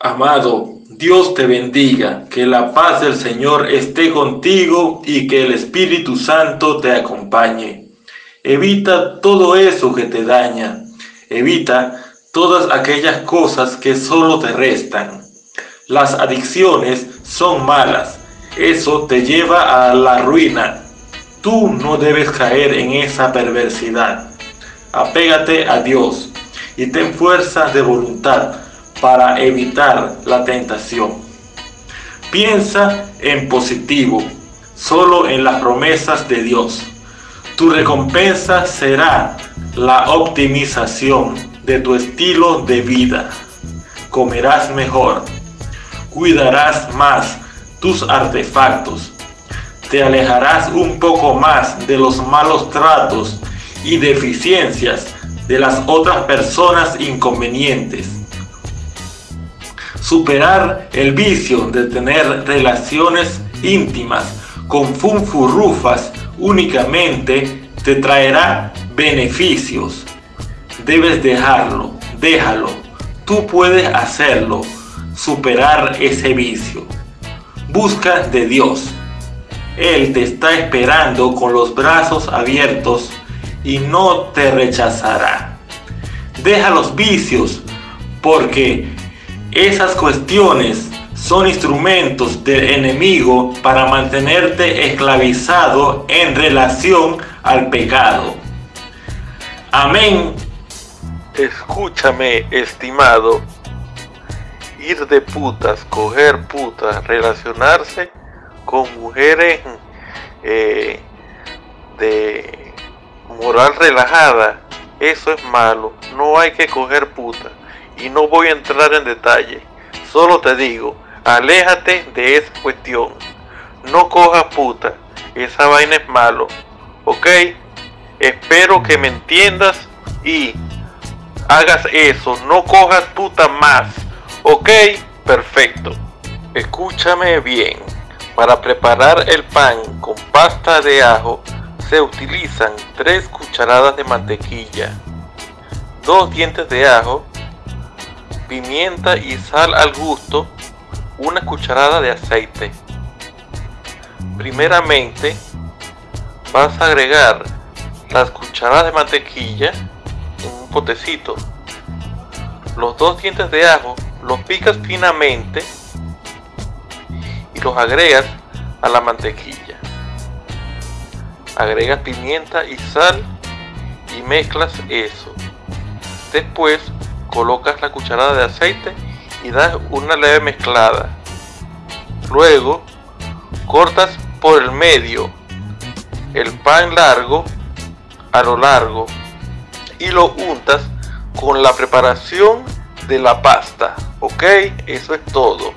Amado, Dios te bendiga, que la paz del Señor esté contigo y que el Espíritu Santo te acompañe. Evita todo eso que te daña. Evita todas aquellas cosas que solo te restan. Las adicciones son malas. Eso te lleva a la ruina. Tú no debes caer en esa perversidad. Apégate a Dios y ten fuerza de voluntad para evitar la tentación. Piensa en positivo, solo en las promesas de Dios. Tu recompensa será la optimización de tu estilo de vida. Comerás mejor, cuidarás más tus artefactos, te alejarás un poco más de los malos tratos y deficiencias de las otras personas inconvenientes Superar el vicio de tener relaciones íntimas con funfurrufas únicamente te traerá beneficios. Debes dejarlo, déjalo. Tú puedes hacerlo, superar ese vicio. Busca de Dios. Él te está esperando con los brazos abiertos y no te rechazará. Deja los vicios porque esas cuestiones son instrumentos del enemigo para mantenerte esclavizado en relación al pecado. Amén. Escúchame, estimado. Ir de putas, coger putas, relacionarse con mujeres eh, de moral relajada, eso es malo. No hay que coger putas y no voy a entrar en detalle. Solo te digo, aléjate de esa cuestión. No cojas puta, esa vaina es malo. ¿Ok? Espero que me entiendas y hagas eso. No cojas puta más. ¿Ok? Perfecto. Escúchame bien. Para preparar el pan con pasta de ajo se utilizan 3 cucharadas de mantequilla, 2 dientes de ajo, pimienta y sal al gusto, una cucharada de aceite. Primeramente vas a agregar las cucharadas de mantequilla en un potecito. Los dos dientes de ajo los picas finamente y los agregas a la mantequilla. Agregas pimienta y sal y mezclas eso. Después colocas la cucharada de aceite y das una leve mezclada. Luego cortas por el medio el pan largo a lo largo y lo untas con la preparación de la pasta. Ok, eso es todo.